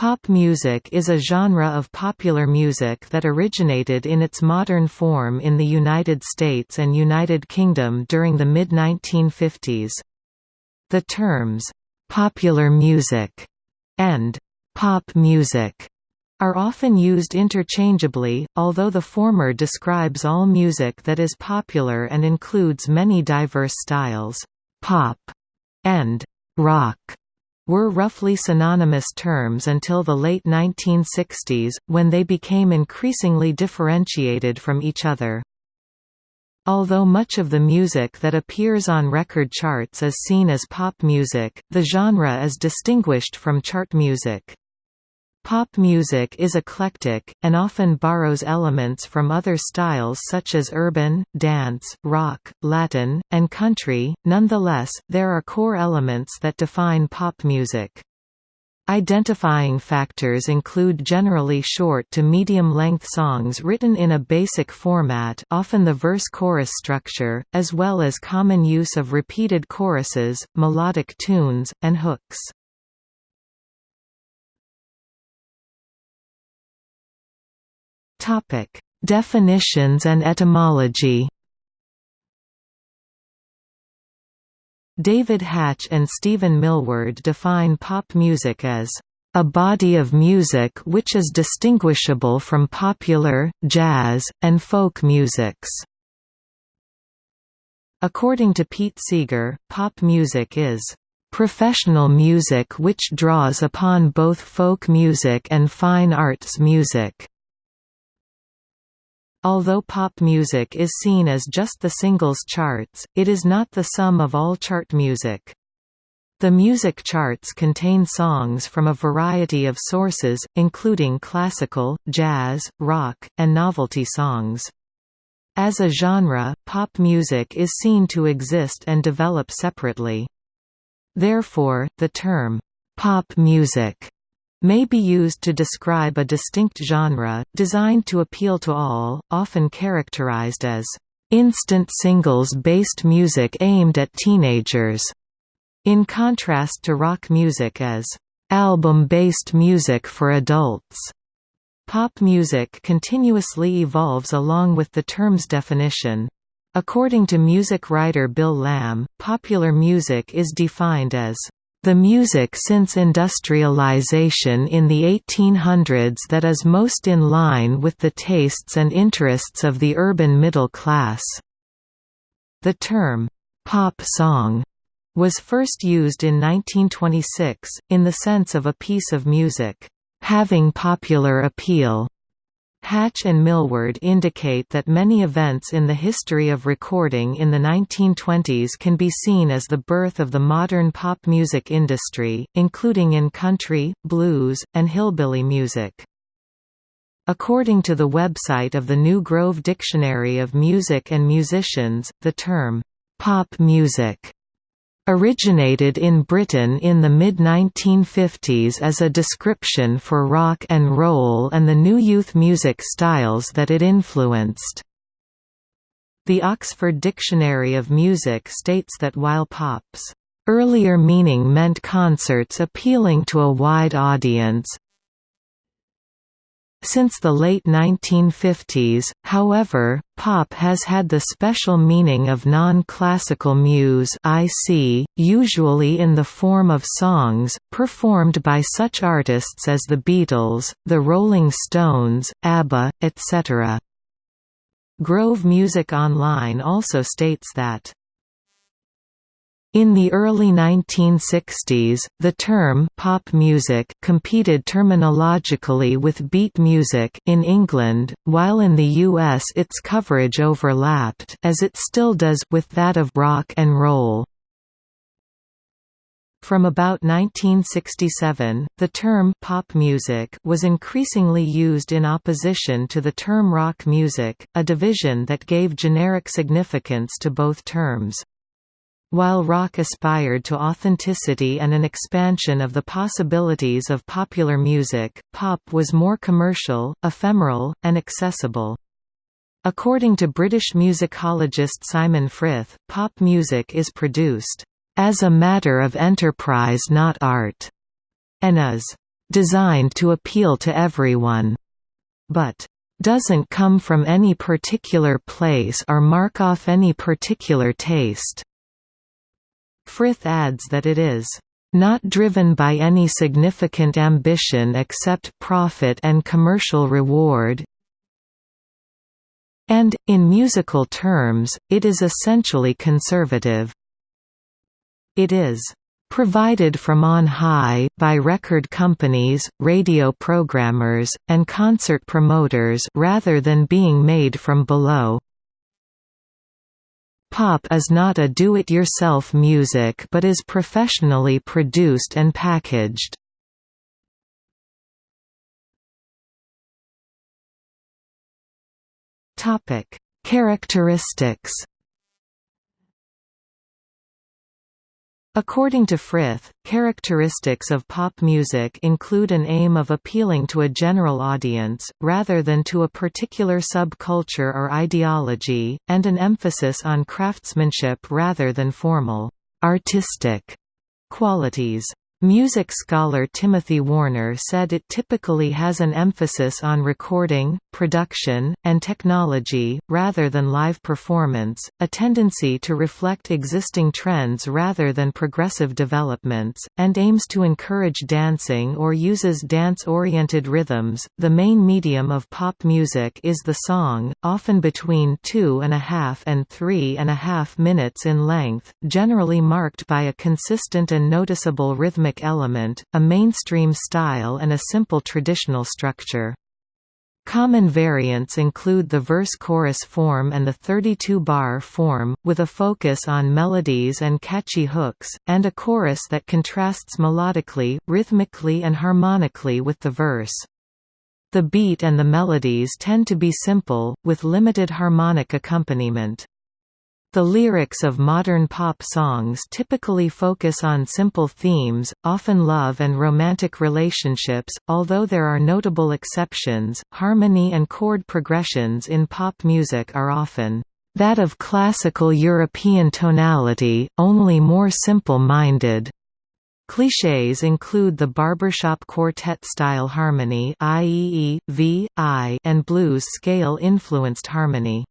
Pop music is a genre of popular music that originated in its modern form in the United States and United Kingdom during the mid-1950s. The terms, "'popular music' and "'pop music' are often used interchangeably, although the former describes all music that is popular and includes many diverse styles. Pop and rock were roughly synonymous terms until the late 1960s, when they became increasingly differentiated from each other. Although much of the music that appears on record charts is seen as pop music, the genre is distinguished from chart music. Pop music is eclectic, and often borrows elements from other styles such as urban, dance, rock, Latin, and country, nonetheless, there are core elements that define pop music. Identifying factors include generally short to medium-length songs written in a basic format often the verse-chorus structure, as well as common use of repeated choruses, melodic tunes, and hooks. Topic: Definitions and etymology. David Hatch and Stephen Millward define pop music as a body of music which is distinguishable from popular, jazz, and folk musics. According to Pete Seeger, pop music is professional music which draws upon both folk music and fine arts music. Although pop music is seen as just the singles charts, it is not the sum of all chart music. The music charts contain songs from a variety of sources, including classical, jazz, rock, and novelty songs. As a genre, pop music is seen to exist and develop separately. Therefore, the term, pop music may be used to describe a distinct genre, designed to appeal to all, often characterized as instant singles-based music aimed at teenagers, in contrast to rock music as album-based music for adults. Pop music continuously evolves along with the term's definition. According to music writer Bill Lamb, popular music is defined as the music since industrialization in the 1800s that is most in line with the tastes and interests of the urban middle class. The term, "'pop song' was first used in 1926, in the sense of a piece of music, "'having popular appeal' Hatch and Millward indicate that many events in the history of recording in the 1920s can be seen as the birth of the modern pop music industry, including in country, blues, and hillbilly music. According to the website of the New Grove Dictionary of Music and Musicians, the term, "'pop music' Originated in Britain in the mid-1950s as a description for rock and roll and the new youth music styles that it influenced. The Oxford Dictionary of Music states that while pop's earlier meaning meant concerts appealing to a wide audience, since the late 1950s, however, pop has had the special meaning of non-classical muse IC, usually in the form of songs, performed by such artists as the Beatles, the Rolling Stones, ABBA, etc. Grove Music Online also states that in the early 1960s, the term «pop music» competed terminologically with beat music in England, while in the US its coverage overlapped as it still does with that of rock and roll. From about 1967, the term «pop music» was increasingly used in opposition to the term rock music, a division that gave generic significance to both terms. While rock aspired to authenticity and an expansion of the possibilities of popular music, pop was more commercial, ephemeral, and accessible. According to British musicologist Simon Frith, pop music is produced, "...as a matter of enterprise not art", and is designed to appeal to everyone, but doesn't come from any particular place or mark off any particular taste. Frith adds that it is not driven by any significant ambition except profit and commercial reward, and, in musical terms, it is essentially conservative. It is provided from on high, by record companies, radio programmers, and concert promoters rather than being made from below. Pop is not a do-it-yourself music but is professionally produced and packaged. Characteristics According to Frith, characteristics of pop music include an aim of appealing to a general audience, rather than to a particular subculture or ideology, and an emphasis on craftsmanship rather than formal, artistic qualities. Music scholar Timothy Warner said it typically has an emphasis on recording, production, and technology, rather than live performance, a tendency to reflect existing trends rather than progressive developments, and aims to encourage dancing or uses dance-oriented rhythms. The main medium of pop music is the song, often between two and a half and three and a half minutes in length, generally marked by a consistent and noticeable rhythmic rhythmic element, a mainstream style and a simple traditional structure. Common variants include the verse-chorus form and the 32-bar form, with a focus on melodies and catchy hooks, and a chorus that contrasts melodically, rhythmically and harmonically with the verse. The beat and the melodies tend to be simple, with limited harmonic accompaniment. The lyrics of modern pop songs typically focus on simple themes, often love and romantic relationships, although there are notable exceptions. Harmony and chord progressions in pop music are often that of classical European tonality, only more simple-minded. Clichés include the barbershop quartet-style harmony and blues scale-influenced harmony.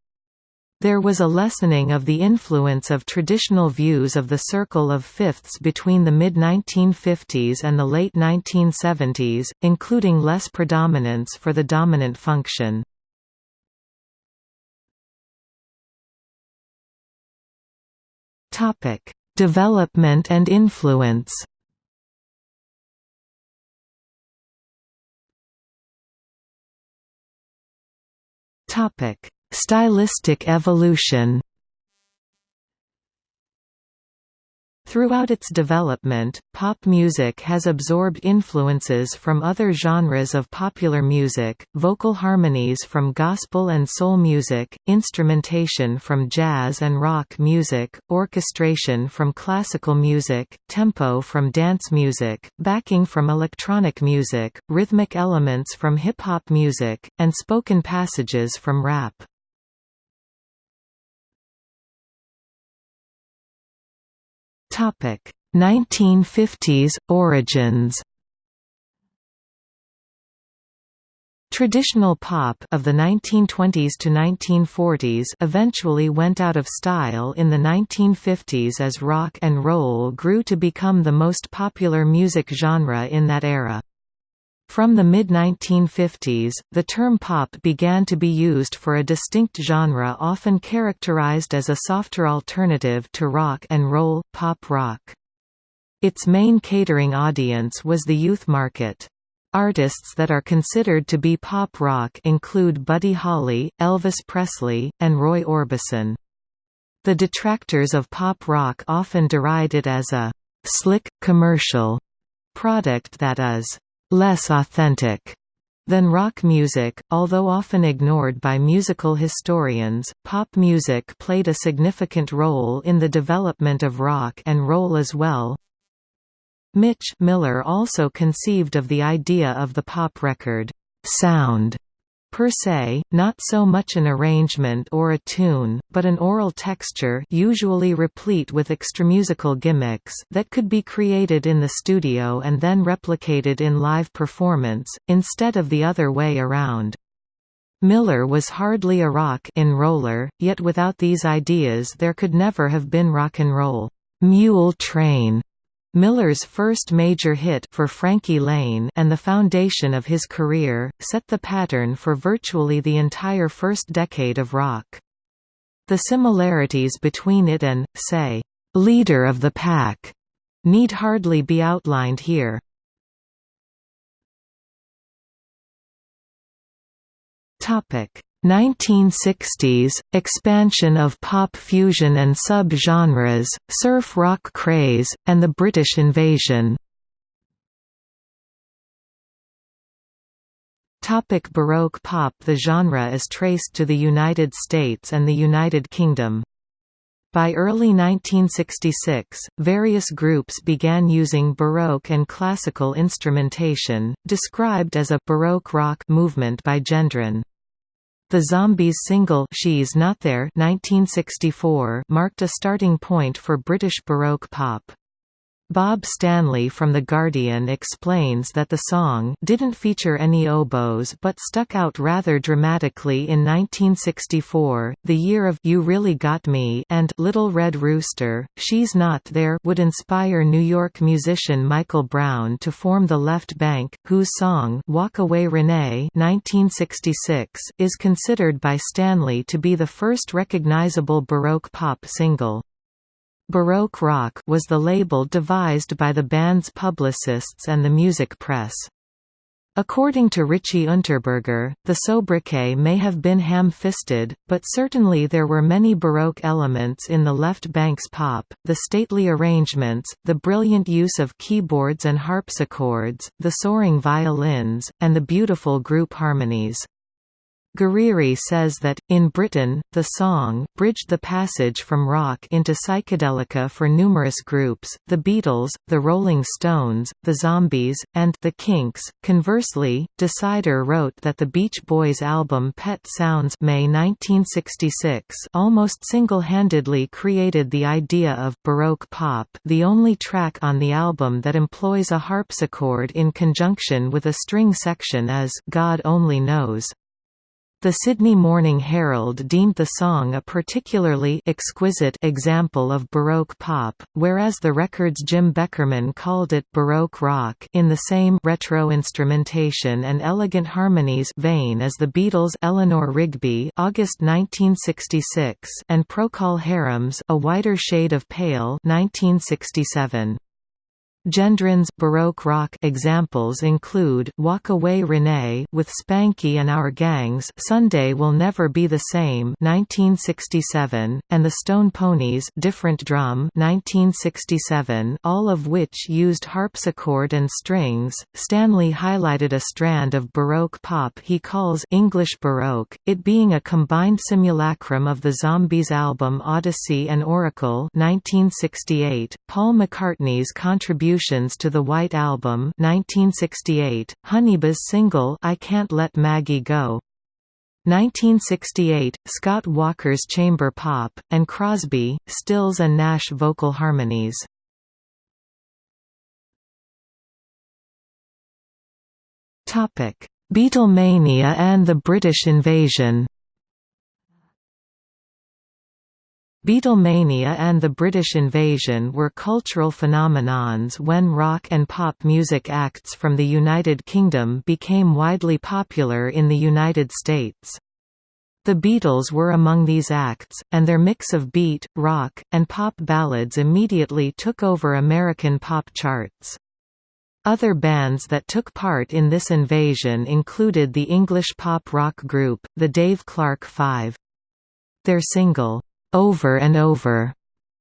There was a lessening of the influence of traditional views of the circle of fifths between the mid-1950s and the late 1970s, including less predominance for the dominant function. Development and influence Topic Stylistic evolution Throughout its development, pop music has absorbed influences from other genres of popular music, vocal harmonies from gospel and soul music, instrumentation from jazz and rock music, orchestration from classical music, tempo from dance music, backing from electronic music, rhythmic elements from hip-hop music, and spoken passages from rap. Topic 1950s origins. Traditional pop of the 1920s to 1940s eventually went out of style in the 1950s as rock and roll grew to become the most popular music genre in that era. From the mid-1950s, the term pop began to be used for a distinct genre often characterized as a softer alternative to rock and roll, pop rock. Its main catering audience was the youth market. Artists that are considered to be pop rock include Buddy Holly, Elvis Presley, and Roy Orbison. The detractors of pop rock often deride it as a «slick, commercial» product that is less authentic than rock music, although often ignored by musical historians. Pop music played a significant role in the development of rock and roll as well. Mitch Miller also conceived of the idea of the pop record sound per se, not so much an arrangement or a tune, but an oral texture usually replete with extramusical gimmicks that could be created in the studio and then replicated in live performance, instead of the other way around. Miller was hardly a rock in roller, yet without these ideas there could never have been rock and roll. Mule Train, Miller's first major hit for Frankie Laine and the foundation of his career, set the pattern for virtually the entire first decade of rock. The similarities between it and, say, "'Leader of the Pack' need hardly be outlined here. Topic 1960s – Expansion of pop fusion and sub-genres, surf rock craze, and the British invasion Topic Baroque pop The genre is traced to the United States and the United Kingdom. By early 1966, various groups began using Baroque and classical instrumentation, described as a «Baroque rock» movement by Gendron. The Zombies single She's Not There 1964 marked a starting point for British Baroque pop. Bob Stanley from The Guardian explains that the song didn't feature any oboes but stuck out rather dramatically in 1964, the year of You Really Got Me and Little Red Rooster, She's Not There would inspire New York musician Michael Brown to form the Left Bank, whose song Walk Away Renee 1966 is considered by Stanley to be the first recognizable Baroque pop single. Baroque Rock was the label devised by the band's publicists and the music press. According to Richie Unterberger, the sobriquet may have been ham-fisted, but certainly there were many Baroque elements in the Left bank's pop, the stately arrangements, the brilliant use of keyboards and harpsichords, the soaring violins, and the beautiful group harmonies. Guerrieri says that, in Britain, the song, bridged the passage from rock into psychedelia for numerous groups, the Beatles, the Rolling Stones, the Zombies, and the Kinks. Conversely, Decider wrote that the Beach Boys' album Pet Sounds May 1966 almost single-handedly created the idea of «Baroque pop» the only track on the album that employs a harpsichord in conjunction with a string section is «God Only Knows». The Sydney Morning Herald deemed the song a particularly exquisite example of Baroque pop, whereas the record's Jim Beckerman called it Baroque rock in the same retro instrumentation and elegant harmonies vein as the Beatles' Eleanor Rigby August 1966 and Procol Harum's A Whiter Shade of Pale 1967. Gendron's Baroque rock examples include Walk Away Renee with Spanky and Our Gangs Sunday Will Never Be the Same 1967, and the Stone Ponies, Different Drum 1967, all of which used harpsichord and strings. Stanley highlighted a strand of Baroque pop he calls English Baroque, it being a combined simulacrum of the Zombies album Odessey and Oracle 1968, Paul McCartney's contribution contributions to the White Album 1968, Honeybus's single I Can't Let Maggie Go 1968, Scott Walker's chamber pop, and Crosby, Stills and Nash vocal harmonies. Beatlemania and the British invasion Beatlemania and the British invasion were cultural phenomenons when rock and pop music acts from the United Kingdom became widely popular in the United States. The Beatles were among these acts, and their mix of beat, rock, and pop ballads immediately took over American pop charts. Other bands that took part in this invasion included the English pop rock group, the Dave Clark Five. Their single, over and Over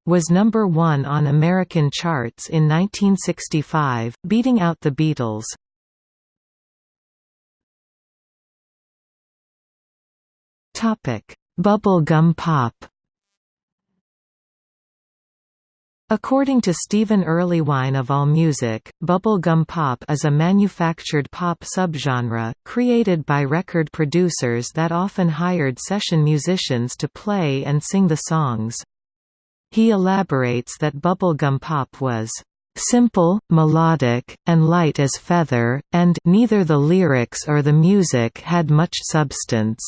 was number one on American charts in 1965, beating out the Beatles. Bubblegum pop According to Stephen Erlewine of AllMusic, bubblegum pop is a manufactured pop subgenre, created by record producers that often hired session musicians to play and sing the songs. He elaborates that bubblegum pop was simple, melodic, and light as feather, and neither the lyrics or the music had much substance.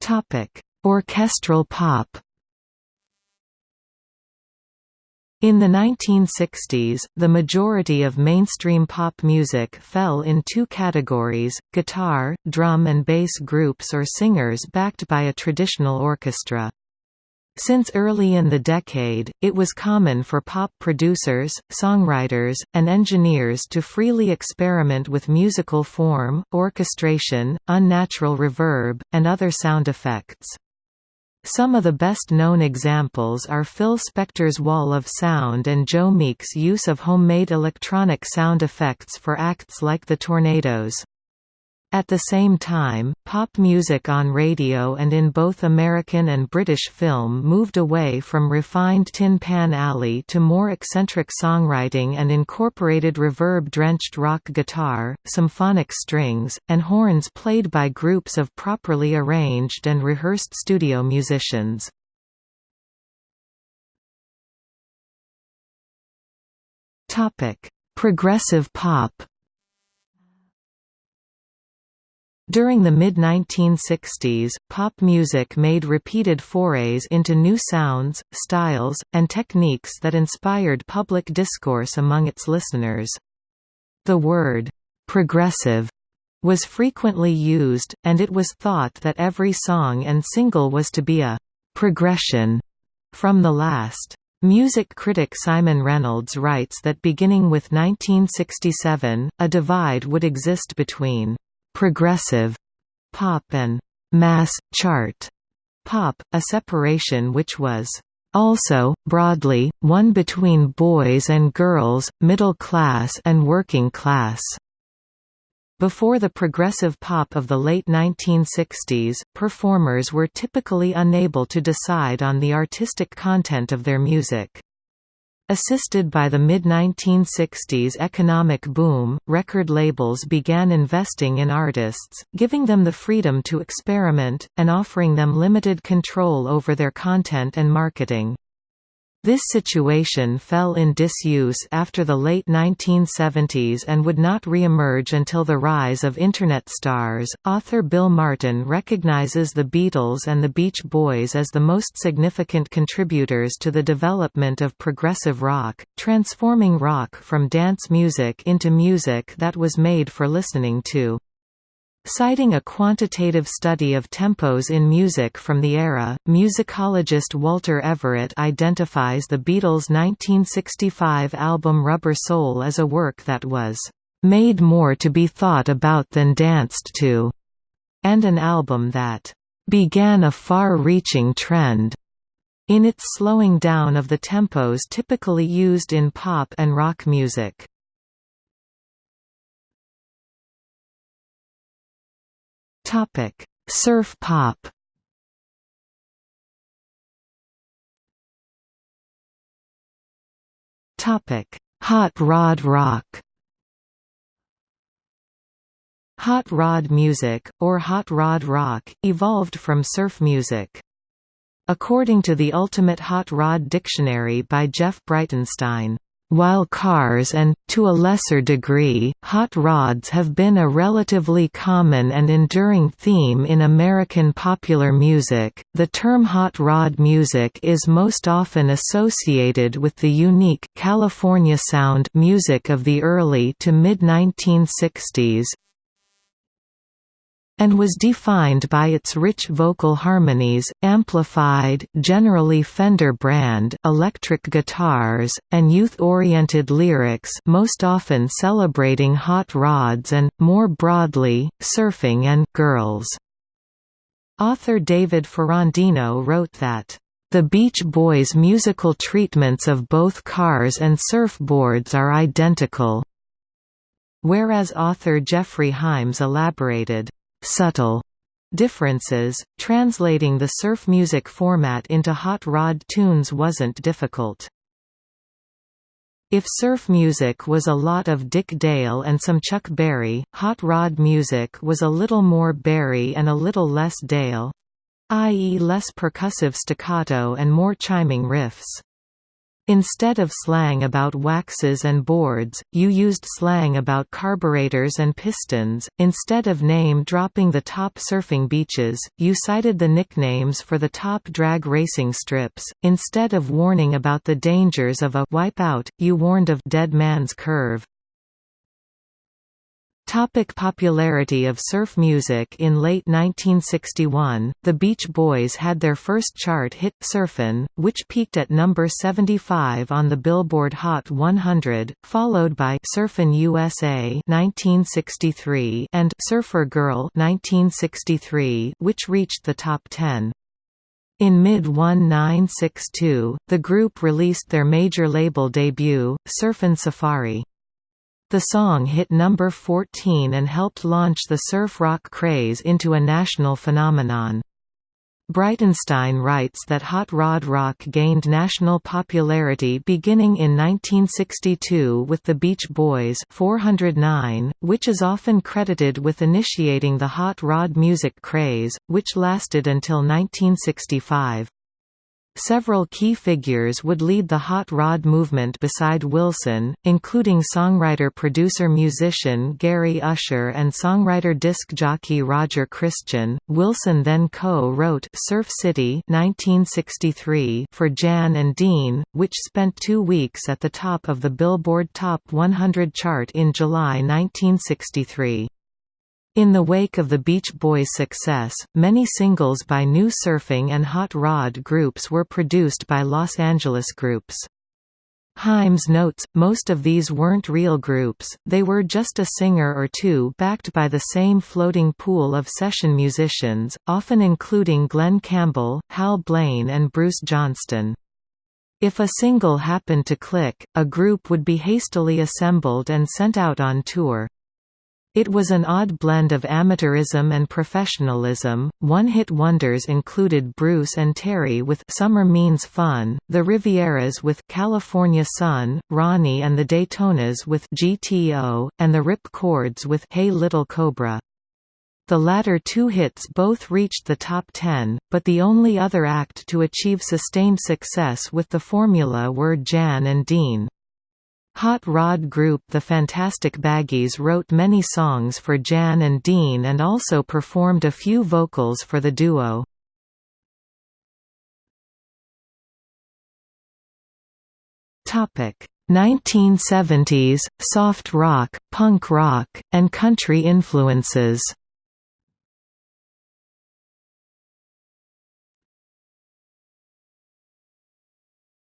Topic: Orchestral pop. In the 1960s, the majority of mainstream pop music fell in two categories, guitar, drum and bass groups or singers backed by a traditional orchestra. Since early in the decade, it was common for pop producers, songwriters, and engineers to freely experiment with musical form, orchestration, unnatural reverb, and other sound effects. Some of the best-known examples are Phil Spector's Wall of Sound and Joe Meek's use of homemade electronic sound effects for acts like The Tornados. At the same time, pop music on radio and in both American and British film moved away from refined Tin Pan Alley to more eccentric songwriting and incorporated reverb-drenched rock guitar, symphonic strings, and horns played by groups of properly arranged and rehearsed studio musicians. Progressive pop During the mid-1960s, pop music made repeated forays into new sounds, styles, and techniques that inspired public discourse among its listeners. The word, "'progressive' was frequently used, and it was thought that every song and single was to be a «progression» from the last. Music critic Simon Reynolds writes that beginning with 1967, a divide would exist between progressive pop and mass chart pop, a separation which was also, broadly, one between boys and girls, middle class and working class. Before the progressive pop of the late 1960s, performers were typically unable to decide on the artistic content of their music. Assisted by the mid-1960s economic boom, record labels began investing in artists, giving them the freedom to experiment, and offering them limited control over their content and marketing. This situation fell in disuse after the late 1970s and would not re-emerge until the rise of Internet stars. Author Bill Martin recognizes the Beatles and the Beach Boys as the most significant contributors to the development of progressive rock, transforming rock from dance music into music that was made for listening to. Citing a quantitative study of tempos in music from the era, musicologist Walter Everett identifies the Beatles' 1965 album Rubber Soul as a work that was "...made more to be thought about than danced to", and an album that "...began a far-reaching trend." in its slowing down of the tempos typically used in pop and rock music. Topic: Surf pop. Topic: Hot rod rock. Hot rod music, or hot rod rock, evolved from surf music. According to the Ultimate Hot Rod Dictionary by Jeff Breitenstein, while cars and, to a lesser degree, hot rods have been a relatively common and enduring theme in American popular music, the term hot rod music is most often associated with the unique California sound music of the early to mid-1960s, and was defined by its rich vocal harmonies, amplified generally Fender brand electric guitars, and youth-oriented lyrics most often celebrating hot rods and, more broadly, surfing and «girls». Author David Ferrandino wrote that the Beach Boys' musical treatments of both cars and surfboards are identical, whereas author Geoffrey Himes elaborated, subtle Differences Translating the surf music format into hot rod tunes wasn't difficult. If surf music was a lot of Dick Dale and some Chuck Berry, hot rod music was a little more Berry and a little less Dale i.e. less percussive staccato and more chiming riffs. Instead of slang about waxes and boards, you used slang about carburetors and pistons. Instead of name dropping the top surfing beaches, you cited the nicknames for the top drag racing strips. Instead of warning about the dangers of a wipeout, you warned of Dead Man's Curve. Topic popularity of surf music In late 1961, the Beach Boys had their first chart hit, Surfin', which peaked at number 75 on the Billboard Hot 100, followed by Surfin' USA 1963 and Surfer Girl 1963, which reached the top 10. In mid-1962, the group released their major label debut, Surfin' Safari. The song hit number 14 and helped launch the surf rock craze into a national phenomenon. Breitenstein writes that hot rod rock gained national popularity beginning in 1962 with the Beach Boys 409, which is often credited with initiating the hot rod music craze, which lasted until 1965. Several key figures would lead the hot rod movement beside Wilson, including songwriter-producer-musician Gary Usher and songwriter disc jockey Roger Christian. Wilson then co-wrote Surf City 1963 for Jan and Dean, which spent two weeks at the top of the Billboard Top 100 chart in July 1963. In the wake of the Beach Boys' success, many singles by new surfing and hot rod groups were produced by Los Angeles groups. Himes notes, most of these weren't real groups, they were just a singer or two backed by the same floating pool of session musicians, often including Glen Campbell, Hal Blaine and Bruce Johnston. If a single happened to click, a group would be hastily assembled and sent out on tour. It was an odd blend of amateurism and professionalism. One hit wonders included Bruce and Terry with Summer Means Fun, the Rivieras with California Sun, Ronnie and the Daytonas with GTO, and the Rip Chords with Hey Little Cobra. The latter two hits both reached the top 10, but the only other act to achieve sustained success with the formula were Jan and Dean. Hot Rod group The Fantastic Baggies wrote many songs for Jan and Dean and also performed a few vocals for the duo. Topic 1970s soft rock, punk rock, and country influences.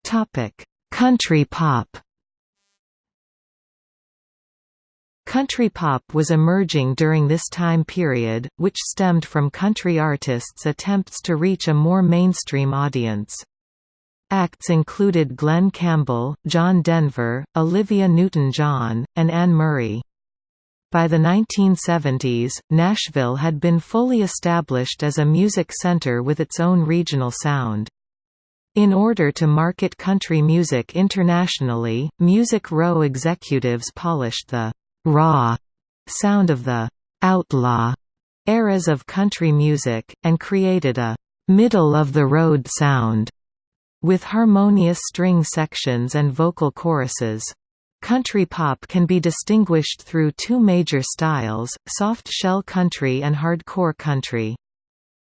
Topic: Country pop. Country pop was emerging during this time period, which stemmed from country artists' attempts to reach a more mainstream audience. Acts included Glen Campbell, John Denver, Olivia Newton-John, and Anne Murray. By the 1970s, Nashville had been fully established as a music center with its own regional sound. In order to market country music internationally, Music Row executives polished the raw sound of the outlaw eras of country music, and created a middle-of-the-road sound with harmonious string sections and vocal choruses. Country pop can be distinguished through two major styles, soft shell country and hardcore country.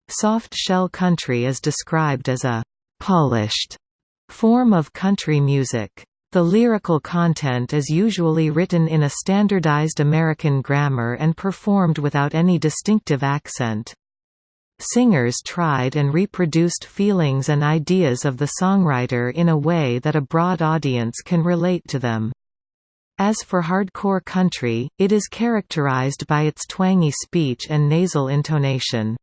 Soft shell country is described as a «polished» form of country music. The lyrical content is usually written in a standardized American grammar and performed without any distinctive accent. Singers tried and reproduced feelings and ideas of the songwriter in a way that a broad audience can relate to them. As for hardcore country, it is characterized by its twangy speech and nasal intonation.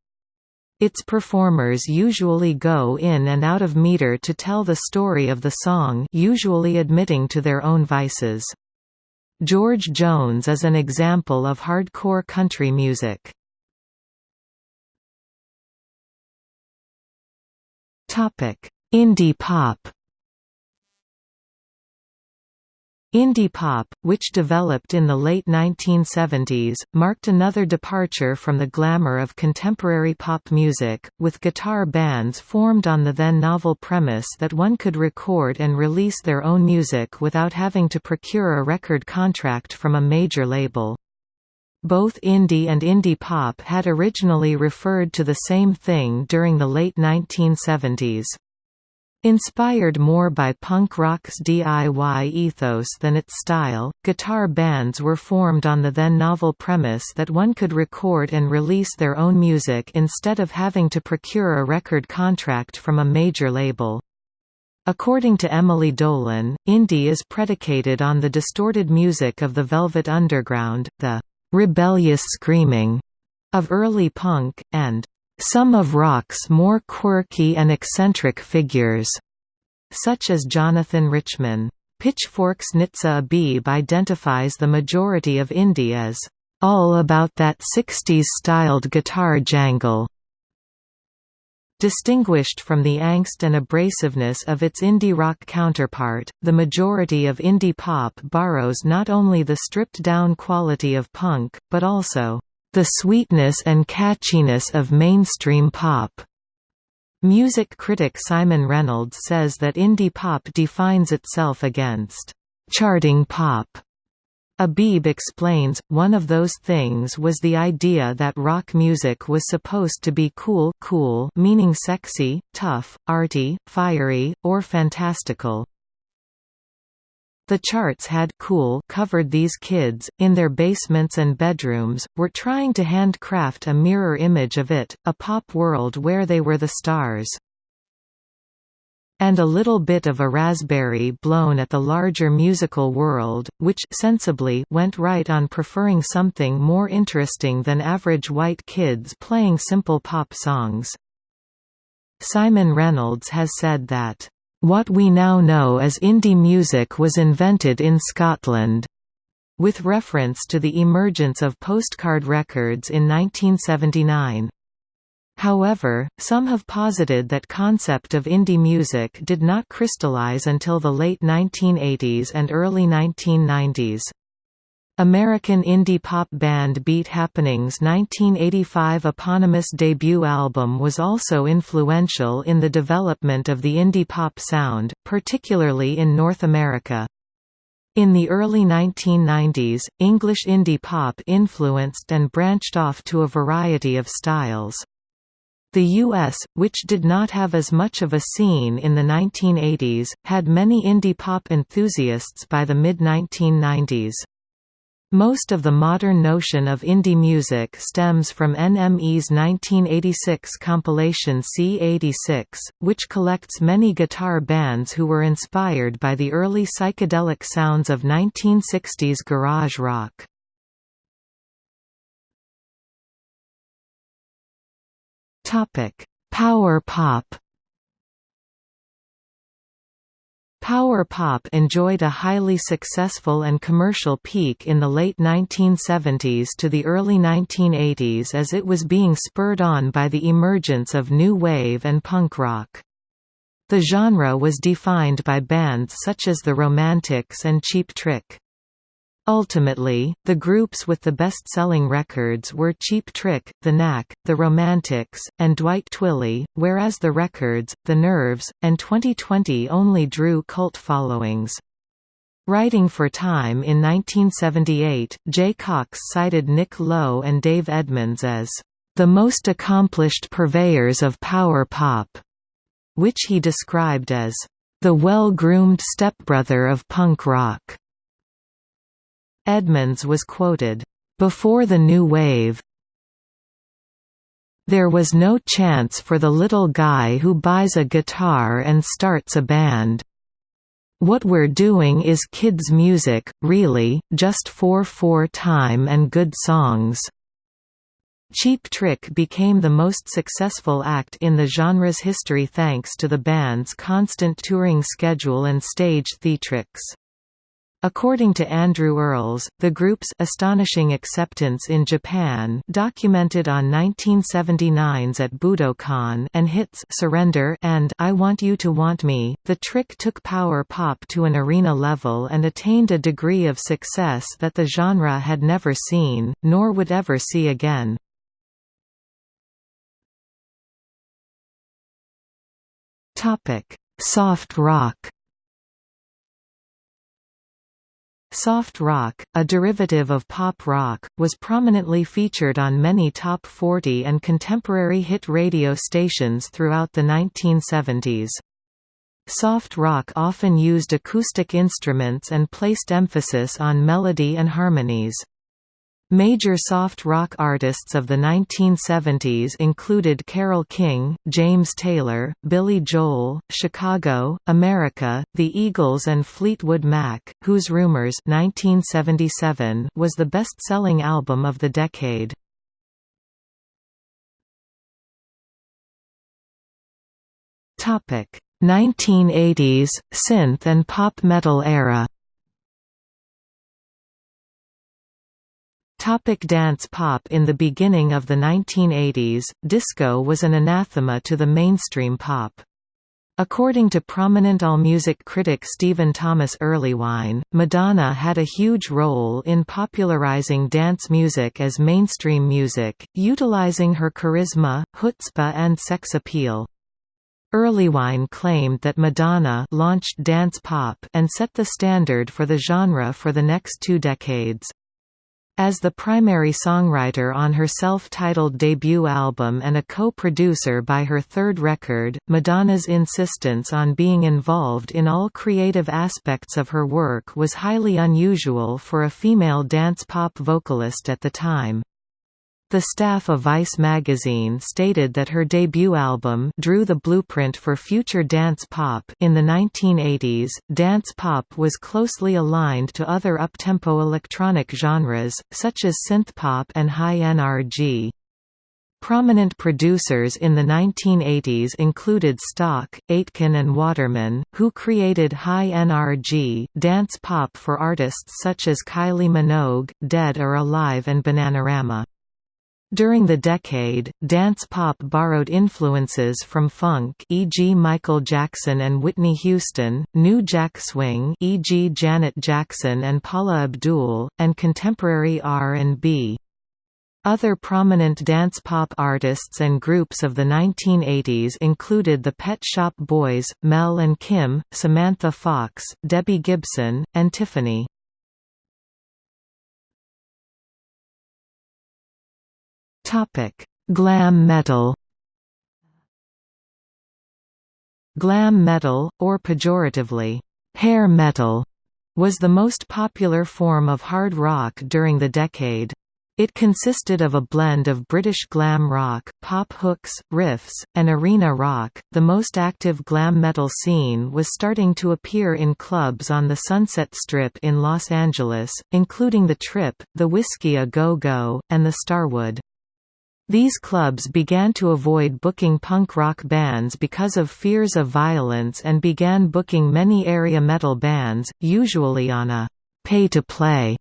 Its performers usually go in and out of meter to tell the story of the song usually admitting to their own vices. George Jones is an example of hardcore country music. Indie pop Indie pop, which developed in the late 1970s, marked another departure from the glamour of contemporary pop music, with guitar bands formed on the then novel premise that one could record and release their own music without having to procure a record contract from a major label. Both indie and indie pop had originally referred to the same thing during the late 1970s. Inspired more by punk rock's DIY ethos than its style, guitar bands were formed on the then novel premise that one could record and release their own music instead of having to procure a record contract from a major label. According to Emily Dolan, indie is predicated on the distorted music of the Velvet Underground, the rebellious screaming of early punk, and some of rock's more quirky and eccentric figures, such as Jonathan Richman. Pitchfork's Nitsuh Abebe identifies the majority of indie as all about that 60s-styled guitar jangle. Distinguished from the angst and abrasiveness of its indie rock counterpart, the majority of indie pop borrows not only the stripped-down quality of punk, but also the sweetness and catchiness of mainstream pop. Music critic Simon Reynolds says that indie pop defines itself against charting pop. Abebe explains, one of those things was the idea that rock music was supposed to be cool cool meaning sexy, tough, arty, fiery, or fantastical. The charts had cool covered these kids, in their basements and bedrooms, were trying to handcraft a mirror image of it, a pop world where they were the stars. And a little bit of a raspberry blown at the larger musical world, which sensibly went right on preferring something more interesting than average white kids playing simple pop songs. Simon Reynolds has said that what we now know as indie music was invented in Scotland, with reference to the emergence of postcard records in 1979. However, some have posited that concept of indie music did not crystallize until the late 1980s and early 1990s. American indie pop band Beat Happening's 1985 eponymous debut album was also influential in the development of the indie pop sound, particularly in North America. In the early 1990s, English indie pop influenced and branched off to a variety of styles. The U.S., which did not have as much of a scene in the 1980s, had many indie pop enthusiasts by the mid-1990s. Most of the modern notion of indie music stems from NME's 1986 compilation C86, which collects many guitar bands who were inspired by the early psychedelic sounds of 1960s garage rock. Power pop Power pop enjoyed a highly successful and commercial peak in the late 1970s to the early 1980s as it was being spurred on by the emergence of new wave and punk rock. The genre was defined by bands such as the Romantics and Cheap Trick. Ultimately, the groups with the best-selling records were Cheap Trick, The Knack, The Romantics, and Dwight Twilley, whereas the records, The Nerves, and 2020 only drew cult followings. Writing for Time in 1978, Jay Cox cited Nick Lowe and Dave Edmunds as the most accomplished purveyors of power pop, which he described as the well-groomed stepbrother of punk rock. Edmunds was quoted, "...before the new wave there was no chance for the little guy who buys a guitar and starts a band. What we're doing is kids' music, really, just for for time and good songs." Cheap Trick became the most successful act in the genre's history thanks to the band's constant touring schedule and stage theatrics. According to Andrew Earles, the group's astonishing acceptance in Japan documented on 1979's at Budokan and hits Surrender and I Want You to Want Me, the trick took power pop to an arena level and attained a degree of success that the genre had never seen, nor would ever see again. Soft rock Soft rock, a derivative of pop rock, was prominently featured on many top 40 and contemporary hit radio stations throughout the 1970s. Soft rock often used acoustic instruments and placed emphasis on melody and harmonies. Major soft rock artists of the 1970s included Carole King, James Taylor, Billy Joel, Chicago, America, The Eagles and Fleetwood Mac, whose Rumours 1977 was the best-selling album of the decade. Topic: 1980s synth and pop metal era. Topic dance pop In the beginning of the 1980s, disco was an anathema to the mainstream pop. According to prominent AllMusic critic Stephen Thomas Erlewine, Madonna had a huge role in popularizing dance music as mainstream music, utilizing her charisma, chutzpah and sex appeal. Erlewine claimed that Madonna launched dance pop and set the standard for the genre for the next two decades. As the primary songwriter on her self-titled debut album and a co-producer by her third record, Madonna's insistence on being involved in all creative aspects of her work was highly unusual for a female dance pop vocalist at the time. The staff of Vice magazine stated that her debut album drew the blueprint for future dance pop. In the 1980s, dance pop was closely aligned to other uptempo electronic genres, such as synthpop and high NRG. Prominent producers in the 1980s included Stock, Aitken and Waterman, who created high NRG, dance pop for artists such as Kylie Minogue, Dead or Alive and Bananarama. During the decade, dance pop borrowed influences from funk e.g. Michael Jackson and Whitney Houston, new jack swing e.g. Janet Jackson and Paula Abdul, and contemporary R&B. Other prominent dance pop artists and groups of the 1980s included the Pet Shop Boys, Mel and Kim, Samantha Fox, Debbie Gibson, and Tiffany. Topic: Glam metal. Glam metal, or pejoratively, hair metal, was the most popular form of hard rock during the decade. It consisted of a blend of British glam rock, pop hooks, riffs, and arena rock. The most active glam metal scene was starting to appear in clubs on the Sunset Strip in Los Angeles, including The Trip, The Whisky A Go Go, and The Starwood. These clubs began to avoid booking punk rock bands because of fears of violence and began booking many area metal bands, usually on a pay-to-play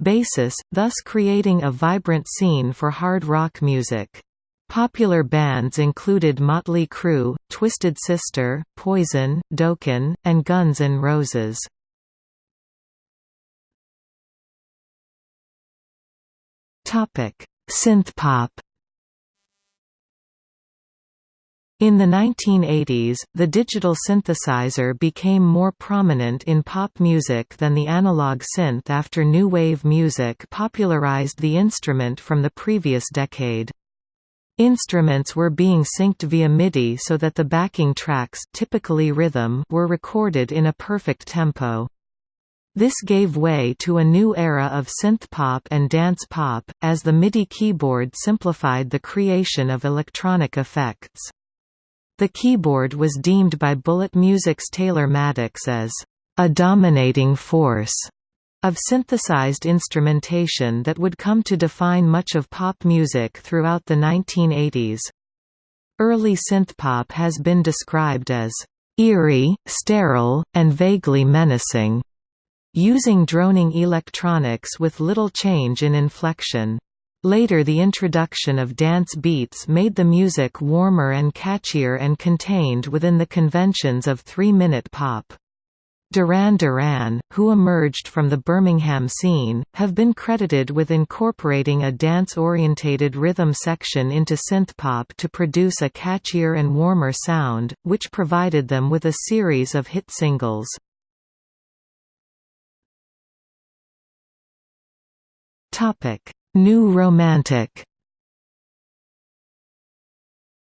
basis, thus creating a vibrant scene for hard rock music. Popular bands included Motley Crue, Twisted Sister, Poison, Dokken, and Guns N' Roses. Synthpop In the 1980s, the digital synthesizer became more prominent in pop music than the analog synth after new wave music popularized the instrument from the previous decade. Instruments were being synced via MIDI so that the backing tracks typically rhythm were recorded in a perfect tempo. This gave way to a new era of synthpop and dance pop, as the MIDI keyboard simplified the creation of electronic effects. The keyboard was deemed by Bullet Music's Taylor Maddox as a dominating force of synthesized instrumentation that would come to define much of pop music throughout the 1980s. Early synthpop has been described as eerie, sterile, and vaguely menacing. using droning electronics with little change in inflection. Later the introduction of dance beats made the music warmer and catchier and contained within the conventions of three-minute pop. Duran Duran, who emerged from the Birmingham scene, have been credited with incorporating a dance-orientated rhythm section into synthpop to produce a catchier and warmer sound, which provided them with a series of hit singles. New Romantic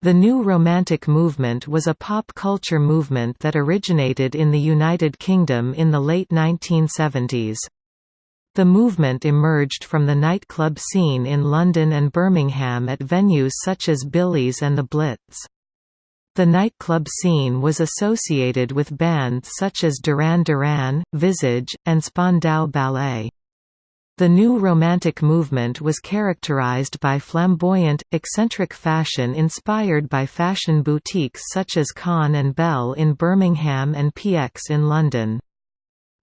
The New Romantic movement was a pop culture movement that originated in the United Kingdom in the late 1970s. The movement emerged from the nightclub scene in London and Birmingham at venues such as Billy's and the Blitz. The nightclub scene was associated with bands such as Duran Duran, Visage, and Spandau Ballet. The new Romantic movement was characterized by flamboyant, eccentric fashion inspired by fashion boutiques such as Kahn and Bell in Birmingham and PX in London.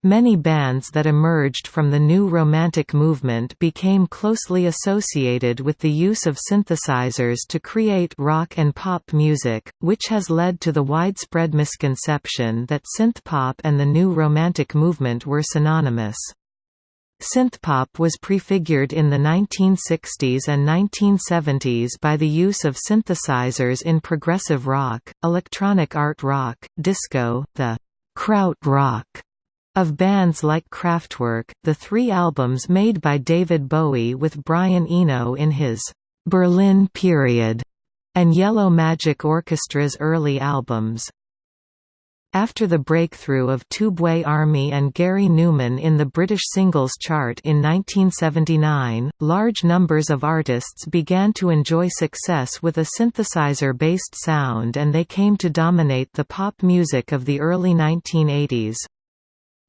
Many bands that emerged from the new Romantic movement became closely associated with the use of synthesizers to create rock and pop music, which has led to the widespread misconception that synthpop and the new Romantic movement were synonymous. Synthpop was prefigured in the 1960s and 1970s by the use of synthesizers in progressive rock, electronic art rock, disco, the «kraut rock» of bands like Kraftwerk, the three albums made by David Bowie with Brian Eno in his «Berlin period» and Yellow Magic Orchestra's early albums. After the breakthrough of Tubeway Army and Gary Numan in the British singles chart in 1979, large numbers of artists began to enjoy success with a synthesizer-based sound and they came to dominate the pop music of the early 1980s.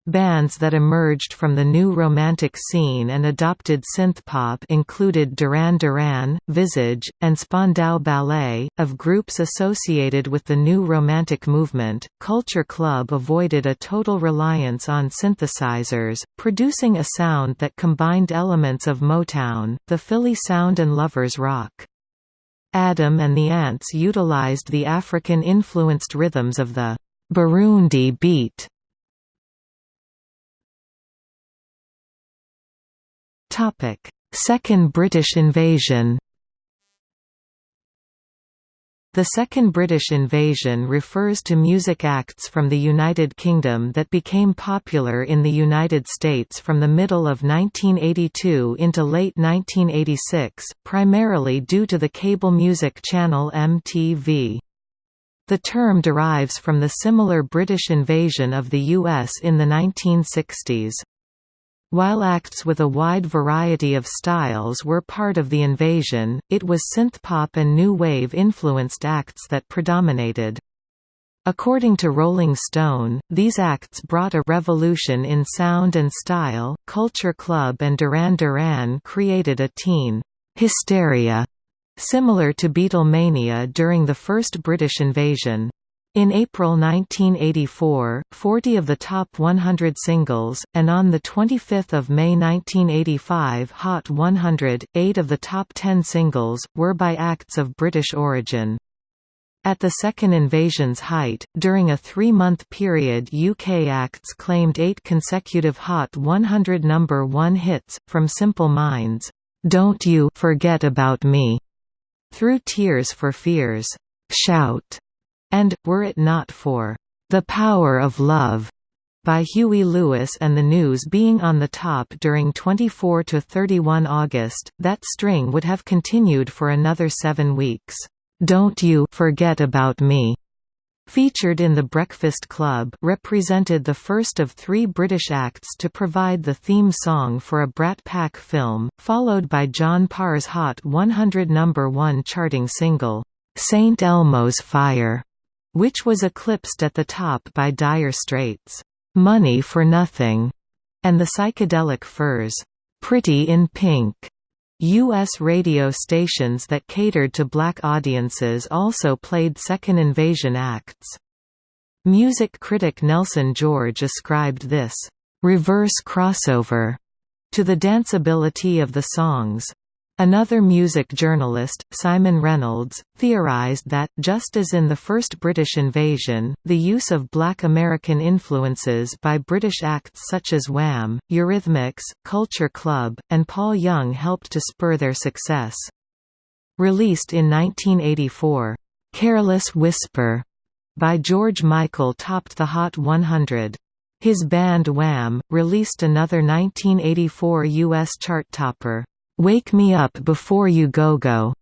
Bands that emerged from the new romantic scene and adopted synthpop included Duran Duran, Visage, and Spandau Ballet. Of groups associated with the new romantic movement, Culture Club avoided a total reliance on synthesizers, producing a sound that combined elements of Motown, the Philly sound and lovers rock. Adam and the Ants utilized the African-influenced rhythms of the Burundi beat Second British invasion The Second British Invasion refers to music acts from the United Kingdom that became popular in the United States from the middle of 1982 into late 1986, primarily due to the cable music channel MTV. The term derives from the similar British invasion of the US in the 1960s. While acts with a wide variety of styles were part of the invasion, it was synthpop and new wave influenced acts that predominated. According to Rolling Stone, these acts brought a revolution in sound and style. Culture Club and Duran Duran created a teen hysteria similar to Beatlemania during the first British invasion. In April 1984, 40 of the top 100 singles, and on 25 May 1985 Hot 100, 8 of the top 10 singles, were by acts of British origin. At the second invasion's height, during a three-month period UK acts claimed eight consecutive Hot 100 number 1 hits, from Simple Minds, "'Don't You Forget About Me' through Tears for Fears, "'Shout' and, were it not for The Power of Love by Huey Lewis and the News being on the top during 24 to 31 August, that string would have continued for another seven weeks. Don't You Forget About Me featured in The Breakfast Club represented the first of three British acts to provide the theme song for a Brat Pack film, followed by John Parr's Hot 100 number 1 charting single, "'St Elmo's Fire' which was eclipsed at the top by Dire Straits' "'Money for Nothing' and the Psychedelic Furs' "'Pretty in Pink' U.S. radio stations that catered to black audiences also played Second Invasion acts. Music critic Nelson George ascribed this, reverse crossover to the danceability of the songs. Another music journalist, Simon Reynolds, theorized that, just as in the first British invasion, the use of black American influences by British acts such as Wham, Eurythmics, Culture Club, and Paul Young helped to spur their success. Released in 1984, "'Careless Whisper' by George Michael topped the Hot 100. His band Wham! released another 1984 U.S. chart topper, "'Wake Me Up Before You Go Go'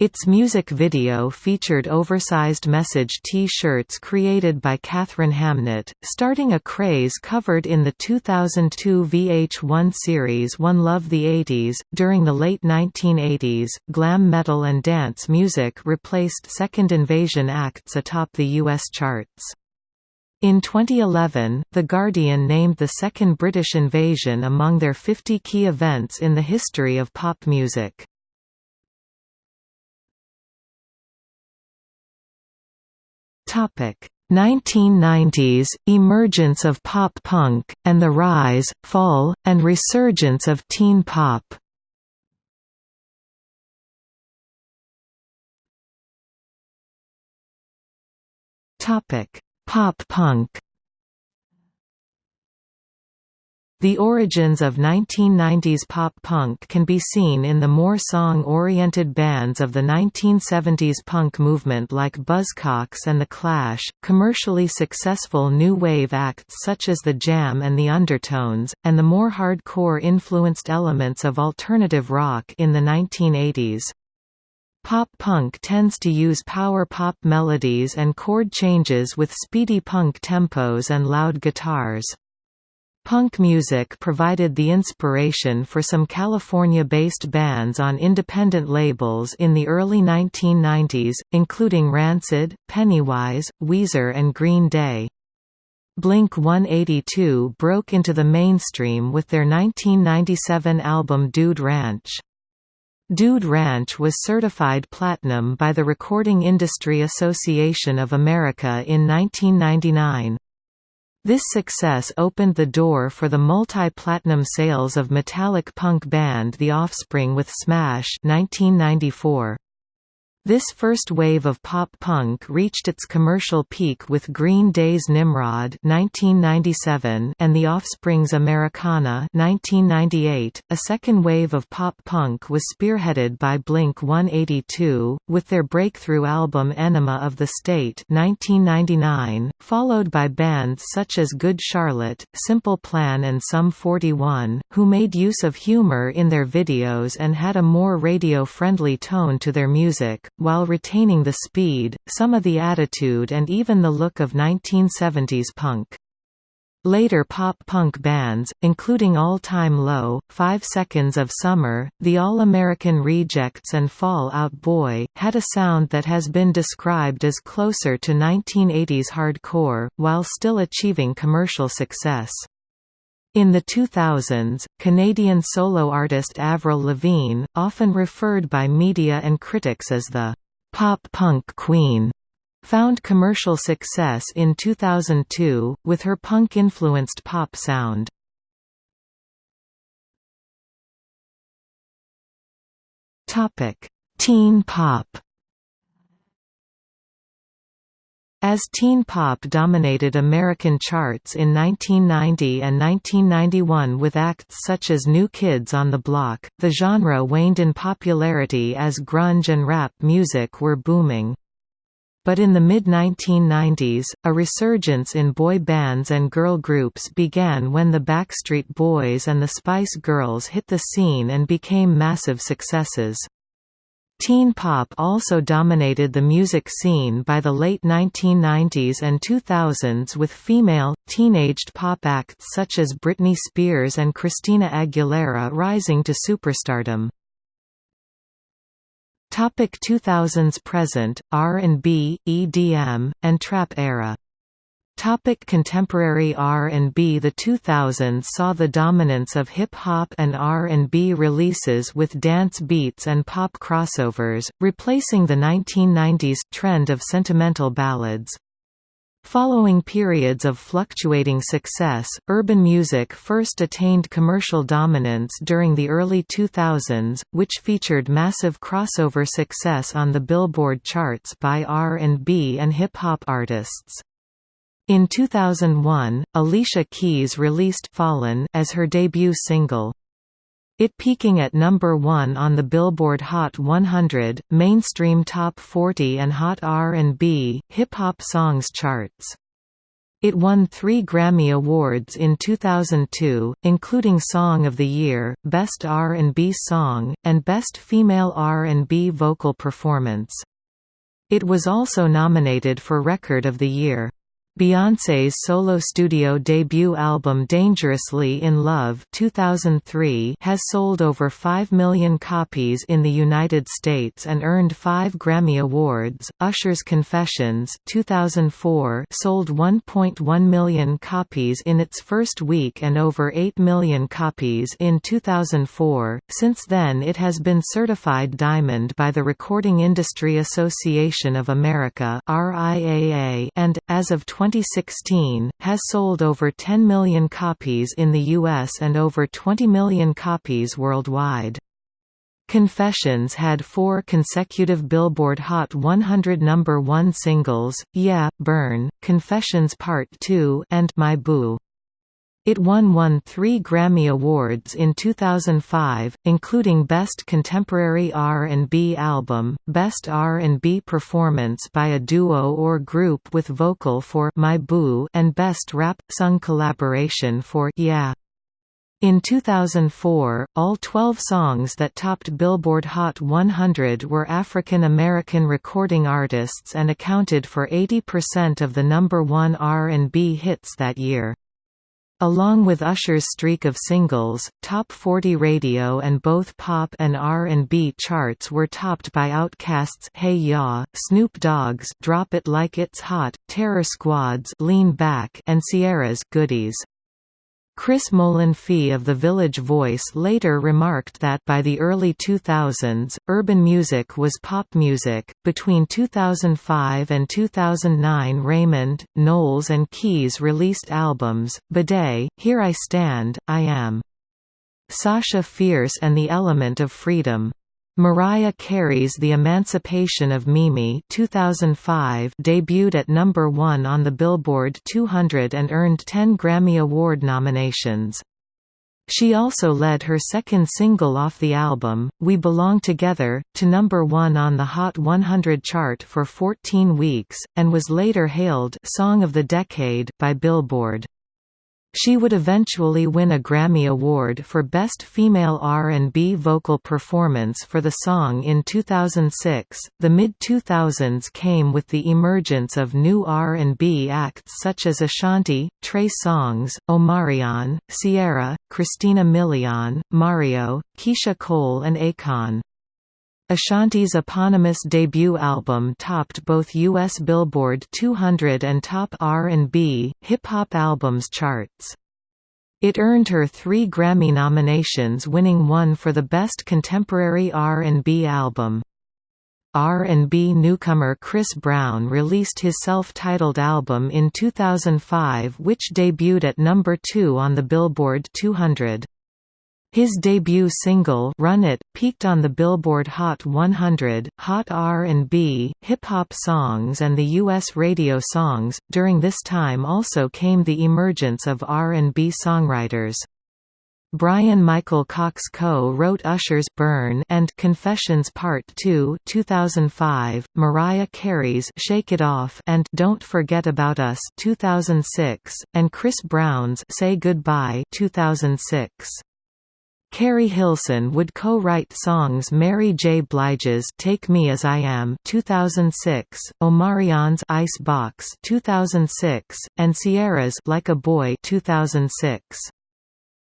Its music video featured oversized message T-shirts created by Katharine Hamnett, starting a craze covered in the 2002 VH1 series One Love the 80s. During the late 1980s, glam metal and dance music replaced Second Invasion acts atop the U.S. charts. In 2011, The Guardian named the Second British Invasion among their 50 key events in the history of pop music. Topic. 1990s – Emergence of pop punk, and the rise, fall, and resurgence of teen pop Pop punk The origins of 1990s pop punk can be seen in the more song-oriented bands of the 1970s punk movement like Buzzcocks and The Clash, commercially successful new wave acts such as The Jam and The Undertones, and the more hardcore-influenced elements of alternative rock in the 1980s. Pop punk tends to use power pop melodies and chord changes with speedy punk tempos and loud guitars. Punk music provided the inspiration for some California-based bands on independent labels in the early 1990s, including Rancid, Pennywise, Weezer and Green Day. Blink-182 broke into the mainstream with their 1997 album Dude Ranch. Dude Ranch was certified platinum by the Recording Industry Association of America in 1999. This success opened the door for the multi-platinum sales of metallic punk band The Offspring with Smash 1994. This first wave of pop-punk reached its commercial peak with Green Day's Nimrod 1997 and The Offspring's Americana 1998. A second wave of pop-punk was spearheaded by Blink-182, with their breakthrough album Enema of the State 1999, followed by bands such as Good Charlotte, Simple Plan and Sum 41, who made use of humor in their videos and had a more radio-friendly tone to their music while retaining the speed, some of the attitude and even the look of 1970s punk. Later pop-punk bands, including All Time Low, Five Seconds of Summer, The All-American Rejects and Fall Out Boy, had a sound that has been described as closer to 1980s hardcore, while still achieving commercial success. In the 2000s, Canadian solo artist Avril Lavigne, often referred by media and critics as the «pop-punk queen», found commercial success in 2002, with her punk-influenced pop sound. Teen pop As teen pop dominated American charts in 1990 and 1991 with acts such as New Kids on the Block, the genre waned in popularity as grunge and rap music were booming. But in the mid-1990s, a resurgence in boy bands and girl groups began when the Backstreet Boys and the Spice Girls hit the scene and became massive successes. Teen pop also dominated the music scene by the late 1990s and 2000s with female, teenaged pop acts such as Britney Spears and Christina Aguilera rising to superstardom. Topic 2000s present, R&B, EDM, and trap era Topic contemporary R&B The 2000s saw the dominance of hip-hop and R&B releases with dance beats and pop crossovers, replacing the 1990s trend of sentimental ballads. Following periods of fluctuating success, urban music first attained commercial dominance during the early 2000s, which featured massive crossover success on the Billboard charts by R&B and hip-hop artists. In 2001, Alicia Keys released Fallen as her debut single. It peaking at number 1 on the Billboard Hot 100, Mainstream Top 40 and Hot R&B, Hip-Hop Songs charts. It won three Grammy Awards in 2002, including Song of the Year, Best R&B Song, and Best Female R&B Vocal Performance. It was also nominated for Record of the Year. Beyoncé's solo studio debut album Dangerously in Love 2003 has sold over 5 million copies in the United States and earned 5 Grammy Awards. Usher's Confessions 2004 sold 1.1 million copies in its first week and over 8 million copies in 2004. Since then it has been certified diamond by the Recording Industry Association of America (RIAA) and as of 20 2016, has sold over 10 million copies in the US and over 20 million copies worldwide. Confessions had four consecutive Billboard Hot 100 number 1 singles, Yeah, Burn, Confessions Part 2 and My Boo. It won won three Grammy Awards in 2005, including Best Contemporary R&B Album, Best R&B Performance by a Duo or Group with Vocal for My Boo and Best Rap – Sung Collaboration for Yeah. In 2004, all 12 songs that topped Billboard Hot 100 were African American recording artists and accounted for 80% of the number 1 R&B hits that year. Along with Usher's streak of singles, Top 40 radio and both pop and R&B charts were topped by Outkast's Hey Ya, Snoop Dogg's Drop It Like It's Hot, Terror Squad's Lean Back and Ciara's Goodies. Chris Molanphy of The Village Voice later remarked that by the early 2000s, urban music was pop music. Between 2005 and 2009, Raymond, Knowles, and Keys released albums B'Day, Here I Stand, I Am. Sasha Fierce and The Element of Freedom. Mariah Carey's The Emancipation of Mimi 2005 debuted at number 1 on the Billboard 200 and earned 10 Grammy Award nominations. She also led her second single off the album, We Belong Together, to number 1 on the Hot 100 chart for 14 weeks, and was later hailed Song of the Decade by Billboard. She would eventually win a Grammy Award for Best Female R&B Vocal Performance for the song in 2006. The mid-2000s came with the emergence of new R&B acts such as Ashanti, Trey Songz, Omarion, Ciara, Christina Milian, Mario, Keyshia Cole and Akon. Ashanti's eponymous debut album topped both U.S. Billboard 200 and Top R&B, Hip-Hop Albums charts. It earned her three Grammy nominations winning one for the Best Contemporary R&B Album. R&B newcomer Chris Brown released his self-titled album in 2005 which debuted at number 2 on the Billboard 200. His debut single Run It peaked on the Billboard Hot 100, Hot R&B, Hip-Hop Songs and the US radio songs. During this time also came the emergence of R&B songwriters. Brian Michael Cox co-wrote Usher's Burn and Confessions Part 2 2005, Mariah Carey's Shake It Off and Don't Forget About Us 2006, and Chris Brown's Say Goodbye 2006. Keri Hilson would co-write songs Mary J. Blige's Take Me As I Am 2006, Omarion's Ice Box 2006, and Ciara's Like a Boy 2006.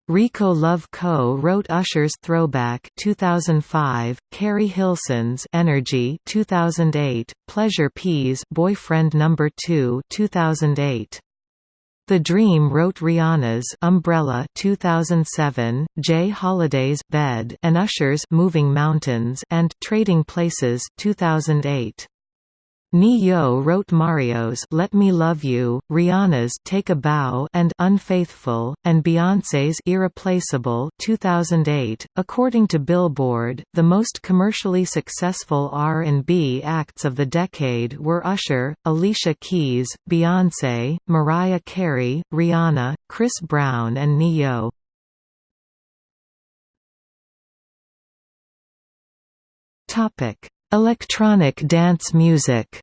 Rico Love Co. wrote Usher's Throwback 2005, Keri Hilson's Energy 2008, Pleasure P's Boyfriend Number 2 2008. The Dream wrote Rihanna's Umbrella 2007, J Holiday's Bed and Usher's Moving Mountains and Trading Places 2008. Ne-Yo wrote Mario's Let Me Love You, Rihanna's Take a Bow and Unfaithful, and Beyoncé's Irreplaceable 2008. .According to Billboard, the most commercially successful R&B acts of the decade were Usher, Alicia Keys, Beyoncé, Mariah Carey, Rihanna, Chris Brown and Ne-Yo. Electronic dance music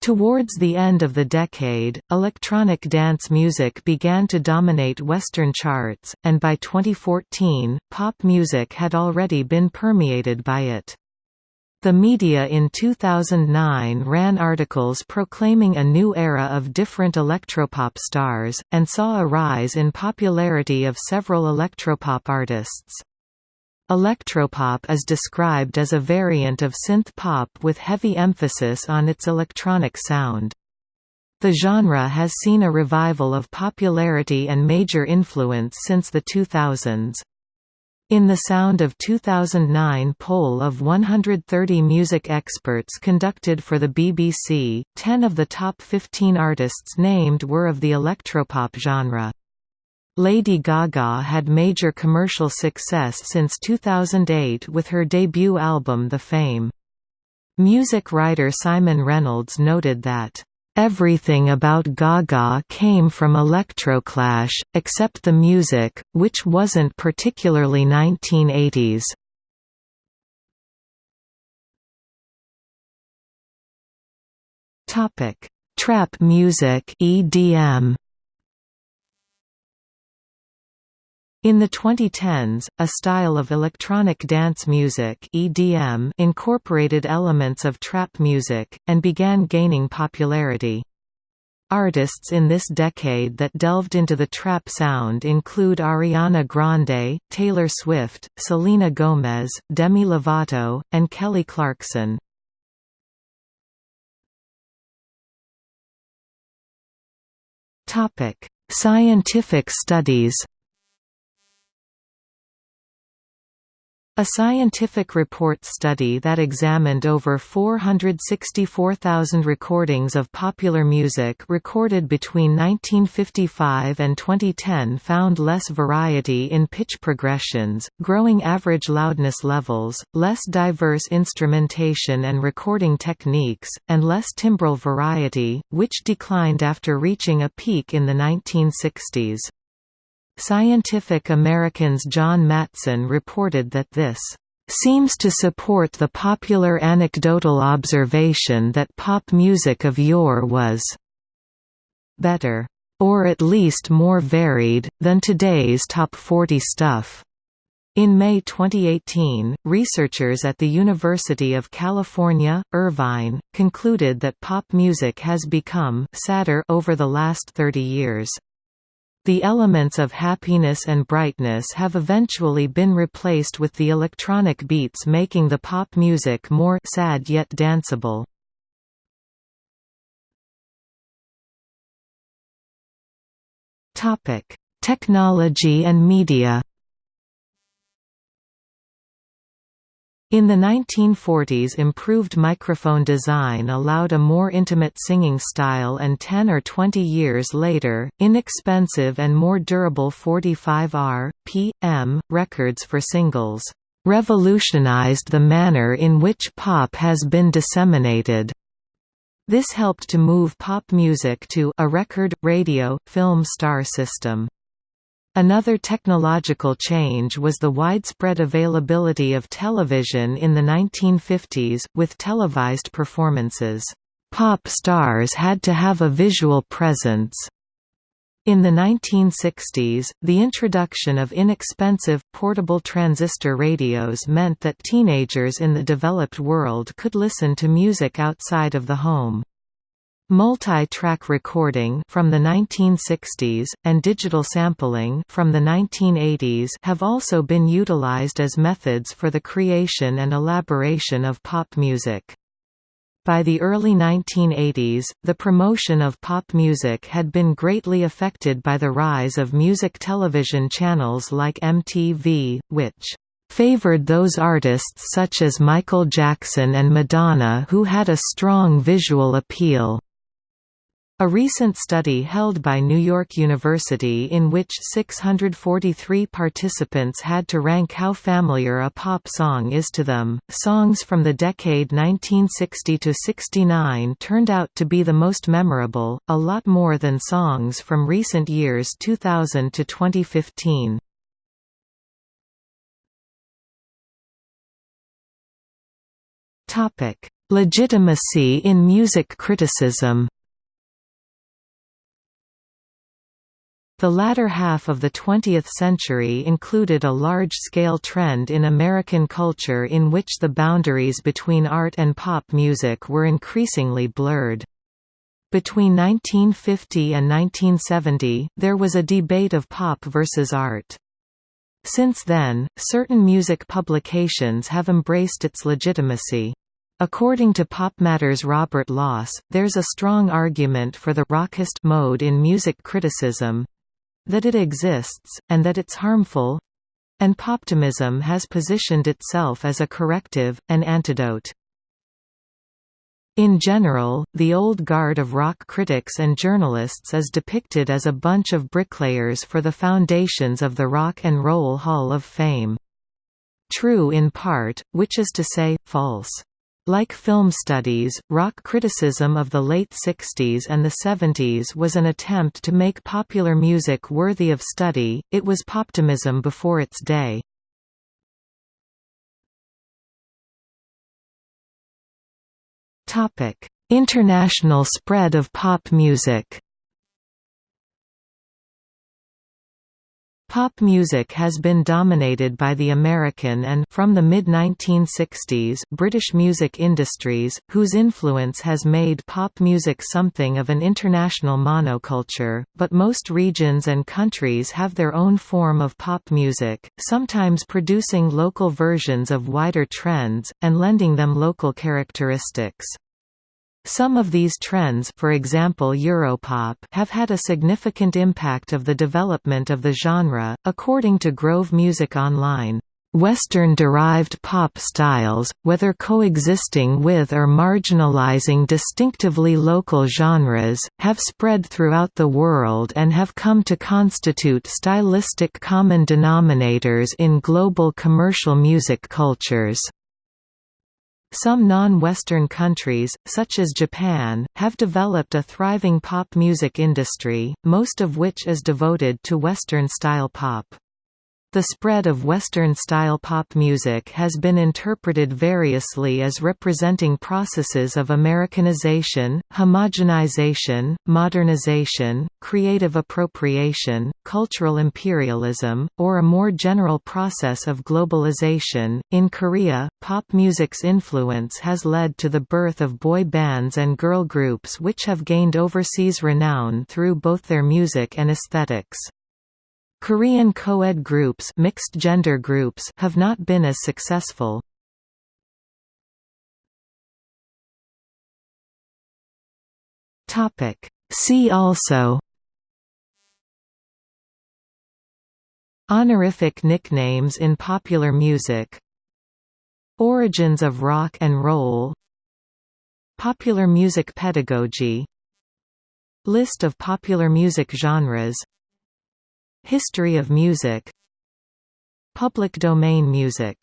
Towards the end of the decade, electronic dance music began to dominate Western charts, and by 2014, pop music had already been permeated by it. The media in 2009 ran articles proclaiming a new era of different electropop stars, and saw a rise in popularity of several electropop artists. Electropop is described as a variant of synth pop with heavy emphasis on its electronic sound. The genre has seen a revival of popularity and major influence since the 2000s. In the Sound of 2009 poll of 130 music experts conducted for the BBC, 10 of the top 15 artists named were of the electropop genre. Lady Gaga had major commercial success since 2008 with her debut album The Fame. Music writer Simon Reynolds noted that, "...everything about Gaga came from Electroclash, except the music, which wasn't particularly 1980s." Trap music EDM In the 2010s, a style of electronic dance music (EDM) incorporated elements of trap music and began gaining popularity. Artists in this decade that delved into the trap sound include Ariana Grande, Taylor Swift, Selena Gomez, Demi Lovato, and Kelly Clarkson. Scientific studies A scientific report study that examined over 464,000 recordings of popular music recorded between 1955 and 2010 found less variety in pitch progressions, growing average loudness levels, less diverse instrumentation and recording techniques, and less timbral variety, which declined after reaching a peak in the 1960s. Scientific American's John Matson reported that this seems to support the popular anecdotal observation that pop music of yore was better, or at least more varied, than today's top 40 stuff. In May 2018, researchers at the University of California, Irvine, concluded that pop music has become sadder over the last 30 years. The elements of happiness and brightness have eventually been replaced with the electronic beats making the pop music more sad yet danceable. Technology and media In the 1940s improved microphone design allowed a more intimate singing style and 10 or 20 years later, inexpensive and more durable 45R, p.m. records for singles, "...revolutionized the manner in which pop has been disseminated." This helped to move pop music to a record, radio, film star system. Another technological change was the widespread availability of television in the 1950s, with televised performances. Pop stars had to have a visual presence. In the 1960s, the introduction of inexpensive, portable transistor radios meant that teenagers in the developed world could listen to music outside of the home. Multi-track recording from the 1960s, and digital sampling from the 1980s have also been utilized as methods for the creation and elaboration of pop music. By the early 1980s, the promotion of pop music had been greatly affected by the rise of music television channels like MTV, which favored those artists such as Michael Jackson and Madonna who had a strong visual appeal. A recent study held by New York University in which 643 participants had to rank how familiar a pop song is to them, songs from the decade 1960 to 69 turned out to be the most memorable, a lot more than songs from recent years 2000 to 2015. Legitimacy in music criticism The latter half of the 20th century included a large-scale trend in American culture in which the boundaries between art and pop music were increasingly blurred. Between 1950 and 1970, there was a debate of pop versus art. Since then, certain music publications have embraced its legitimacy. According to PopMatter's Robert Loss, there's a strong argument for the rockist mode in music criticism, that it exists, and that it's harmful and poptimism has positioned itself as a corrective, an antidote. In general, the old guard of rock critics and journalists is depicted as a bunch of bricklayers for the foundations of the Rock and Roll Hall of Fame. True in part, which is to say, false. Like film studies, rock criticism of the late 60s and the 70s was an attempt to make popular music worthy of study, it was poptimism before its day. International spread of pop music Pop music has been dominated by the American and from the mid-1960s British music industries, whose influence has made pop music something of an international monoculture, but most regions and countries have their own form of pop music, sometimes producing local versions of wider trends, and lending them local characteristics. Some of these trends for example Europop have had a significant impact of the development of the genre, according to Grove Music Online. Western-derived pop styles, whether coexisting with or marginalizing distinctively local genres, have spread throughout the world and have come to constitute stylistic common denominators in global commercial music cultures. Some non-Western countries, such as Japan, have developed a thriving pop music industry, most of which is devoted to Western-style pop. The spread of Western-style pop music has been interpreted variously as representing processes of Americanization, homogenization, modernization, creative appropriation, cultural imperialism, or a more general process of globalization. In Korea, pop music's influence has led to the birth of boy bands and girl groups which have gained overseas renown through both their music and aesthetics. Korean co-ed groups, mixed gender groups have not been as successful. Topic See also Honorific nicknames in popular music Origins of rock and roll Popular music pedagogy List of popular music genres History of music. Public domain music